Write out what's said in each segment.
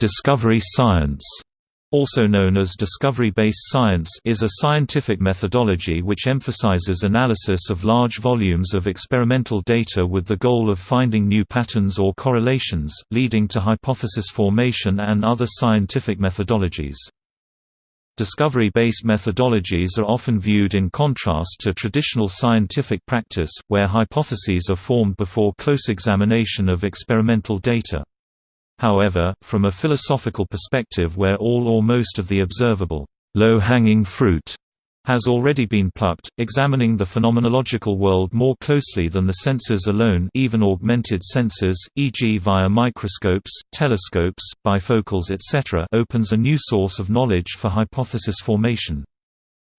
Discovery science also known as discovery-based science is a scientific methodology which emphasizes analysis of large volumes of experimental data with the goal of finding new patterns or correlations, leading to hypothesis formation and other scientific methodologies. Discovery-based methodologies are often viewed in contrast to traditional scientific practice, where hypotheses are formed before close examination of experimental data. However, from a philosophical perspective where all or most of the observable, low-hanging fruit has already been plucked, examining the phenomenological world more closely than the senses alone even augmented senses, e.g. via microscopes, telescopes, bifocals etc. opens a new source of knowledge for hypothesis formation.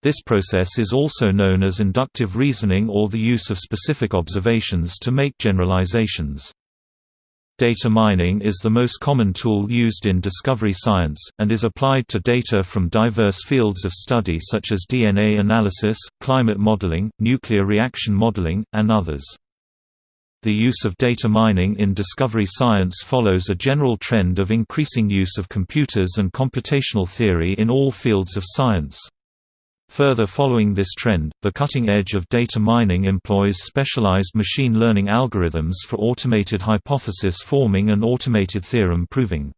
This process is also known as inductive reasoning or the use of specific observations to make generalizations. Data mining is the most common tool used in discovery science, and is applied to data from diverse fields of study such as DNA analysis, climate modeling, nuclear reaction modeling, and others. The use of data mining in discovery science follows a general trend of increasing use of computers and computational theory in all fields of science. Further following this trend, the cutting edge of data mining employs specialized machine learning algorithms for automated hypothesis forming and automated theorem proving.